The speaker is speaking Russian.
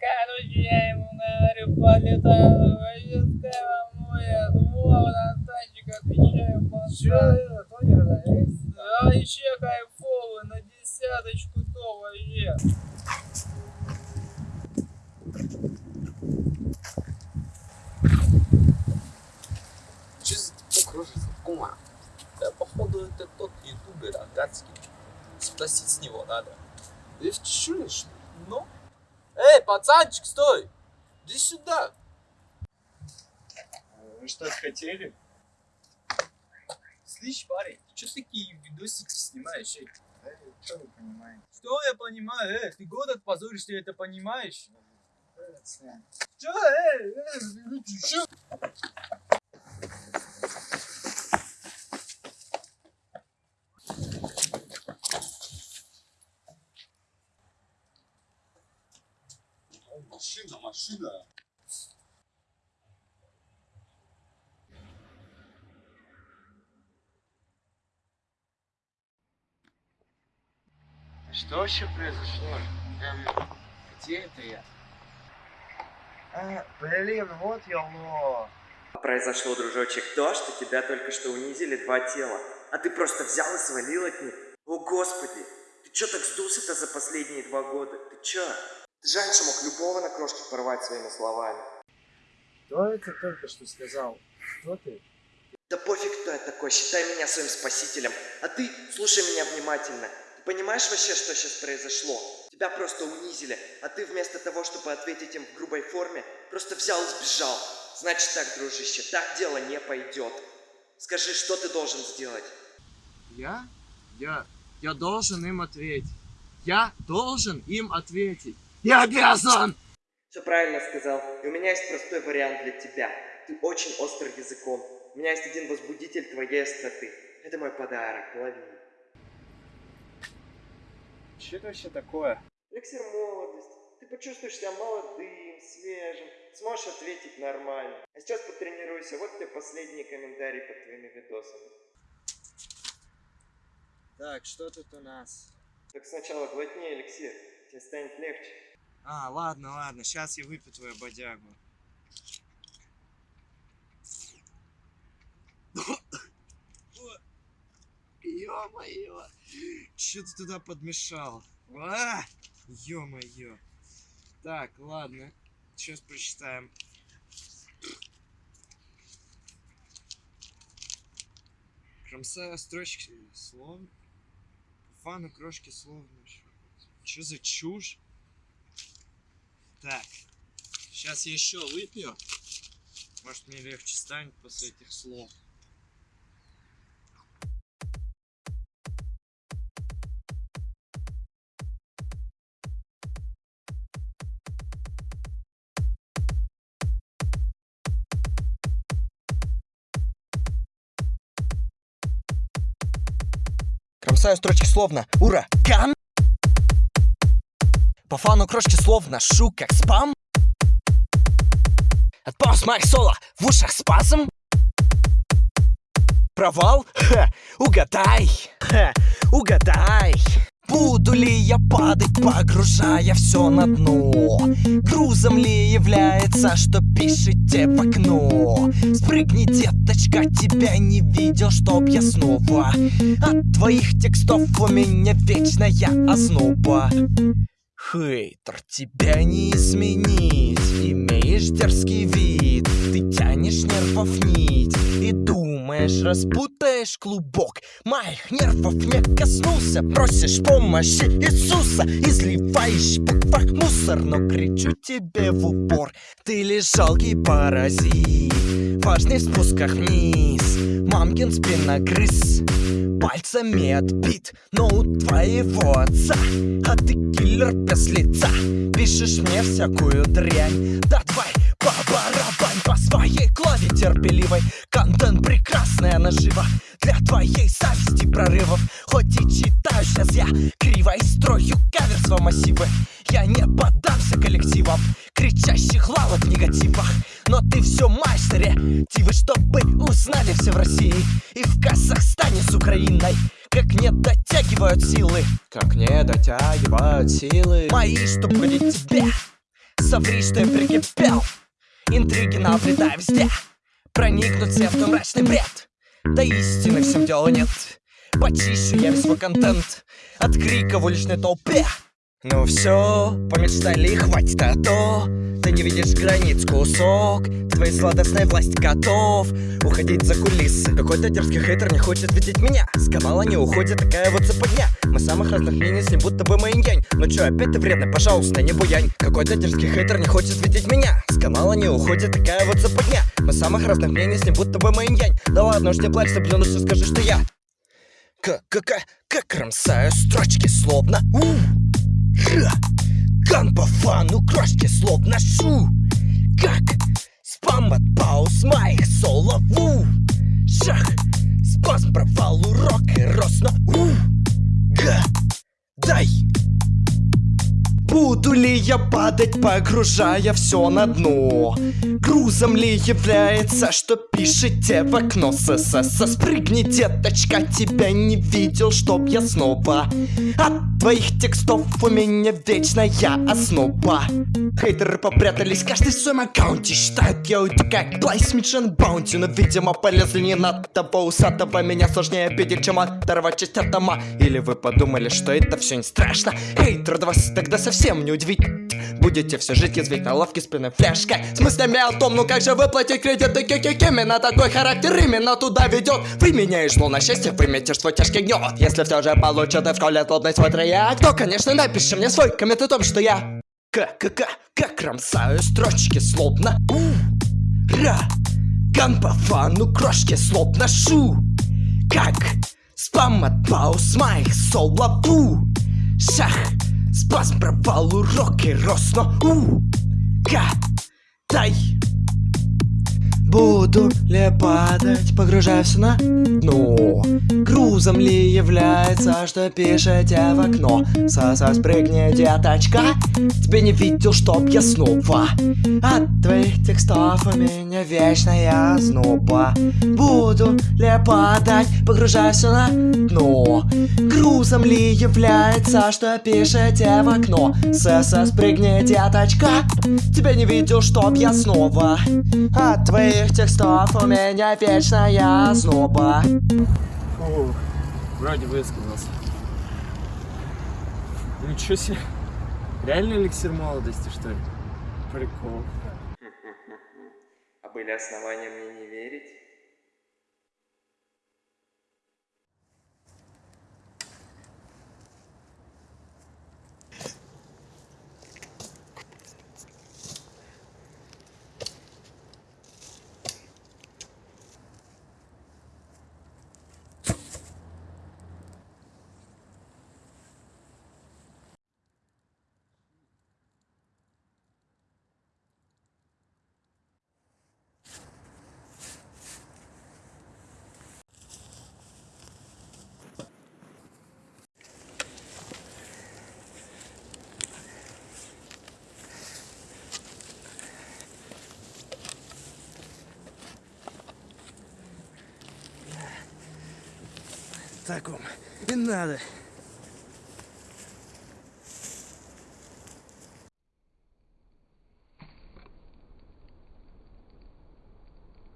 Короче, я ему говорю, полетаю, военская моя, на танчик отвечаю, есть? Да, вообще кайфово, на десяточку то вообще. Че за кружится? Кума. Да, походу, это тот ютубер Агатский. Спросить с него надо. Ты в что ли? Ну? Эй, пацанчик, стой! Иди сюда! Вы что-то хотели? Слышь, парень, ты что такие видосики снимаешь, эй? Да, что вы понимаете? Что я понимаю, эй? Ты год отпозоришь, ты это понимаешь? Отстань. Чё, эй, эй, ты чё? Машина, машина. Что вообще произошло? Эм, где это я? А, блин, вот я лох. Произошло, дружочек, то, что тебя только что унизили два тела, а ты просто взял и свалил от них. О, Господи, ты чё так сдулся-то за последние два года? Ты чё? Же раньше мог любого на крошке порвать своими словами. Кто это только что сказал? Кто ты? Да пофиг, кто я такой, считай меня своим спасителем. А ты слушай меня внимательно. Ты понимаешь вообще, что сейчас произошло? Тебя просто унизили, а ты вместо того, чтобы ответить им в грубой форме, просто взял и сбежал. Значит так, дружище, так дело не пойдет. Скажи, что ты должен сделать? Я? Я... Я должен им ответить. Я должен им ответить. Я обязан! Все правильно сказал. И у меня есть простой вариант для тебя. Ты очень острый языком. У меня есть один возбудитель твоей остроты. Это мой подарок, лови. Что это вообще такое? Эликсир молодости. Ты почувствуешь себя молодым, свежим, сможешь ответить нормально. А сейчас потренируйся. Вот тебе последние комментарии под твоими видосами. Так, что тут у нас? Так сначала глотни эликсир, тебе станет легче. А, ладно, ладно, сейчас я выпью твою бодягу. Ё-моё! Чё ты туда подмешал? А! Ё-моё! Так, ладно. Сейчас прочитаем. Кромсая строчки слов. Фану крошки словно. Чё за чушь? Так, сейчас еще выпью. Может мне легче станет после этих слов. Кромсаю строчки словно ураган По фану крошки словно шу как спам От пауз моих соло в ушах спазм Провал? Ха, угадай, ха, угадай Буду ли я падать, погружая все на дно? Грузом ли является, что пишете в окно? Спрыгни, деточка, тебя не видел, чтоб я снова От твоих текстов у меня вечная озноба Хейтер, тебя не изменить. Имеешь дерзкий вид Ты тянешь нервов нить. И думаешь, распутаешь клубок Моих нервов не коснулся. Просишь помощи Иисуса Изливаешь в мусор. Но кричу тебе в упор Ты лишь жалкий паразит. Важный в спусках вниз Мамкин спиногрыз Пальцами отбит, но у твоего отца А ты киллер без лица. Пишешь мне всякую дрянь. Да давай побарабань по своей клаве терпеливой. Контент прекрасная нажива Для твоей зависти прорывов. Хоть и читаю сейчас я криво И строю каверство массивы. Я не поддамся коллективам Кричащих лавок негативах Но ты все мастере Тивы, чтобы узнали все в России. И в Казахстане с Украиной Как не дотягивают силы. Как не дотягивают силы. Мои, чтоб будить тебя Соври, что я прикипел. Интриги наблюдай везде. Проникнуться в том мрачный бред. Да истины всем делу нет. Почищу я весь свой контент От крика в уличной толпе. Ну все, помечтали хватит, а то Ты не видишь границ. Кусок Твоей сладостной власти готов Уходить за кулисы. Какой-то дерзкий хейтер не хочет видеть меня. С канала не уходит такая вот западня Мы самых разных мнений с ним будто бы мы инь-янь. Ну чё, опять ты вредный, пожалуйста, не буянь. Какой-то дерзкий хейтер не хочет видеть меня. С канала не уходит такая вот западня Мы самых разных мнений с ним будто бы мы инь-янь. Да ладно уж не плачь, заплюнусь и скажи, что я как, как, как кромсаю строчки словно у Ра. Ган по фану крошки словно шу Как спам от пауз моих соло у Шах Спас провал урок и рос на у. Га Дай Буду ли я падать, погружая все на дно? Грузом ли является, что пишете в окно? ССС? Спрыгни, деточка, тебя не видел, чтоб я снова. От твоих текстов у меня вечная основа. Хейтеры попрятались, каждый в своем аккаунте Считают я уйду как Блайс Митчен Баунти Но, видимо, полезли не на того усатого Меня сложнее обидеть, чем оторвать часть от дома. Или вы подумали, что это все не страшно? Хейтер, да вас тогда совсем не удивить. Будете все жить язветь на лавке с фляжкой. С мыслями о том, ну как же выплатить кредиты кик Именно такой характер именно туда ведет. Вы меня и шло на счастье, выметишь свой тяжкий гнет. Если все же получат в школе злобный свой трояк То, конечно, напиши мне свой коммент о том, что я как, как, рамсаю строчки словно. Ра Ган по фану крошки словно шу. Как спам от пауз моих соло у Шах Спас провал урок и рос, но у Ка Дай Буду ли падать, погружаясь на дно? Грузом ли является, что пишете в окно? Сосо спрыгни, деточка Тебе не видел, чтоб я снова От твоих текстов у меня вечная зноба Буду ли падать, погружаясь на дно Грузом ли является, что пишете в окно Сосо спрыгни, деточка Тебя не видел, чтоб я снова От твоих текстов у меня вечная зноба Фу, вроде высказался. Ничего себе. Реально эликсир молодости, что ли? Прикол. Были основания мне не верить? Так вам и надо.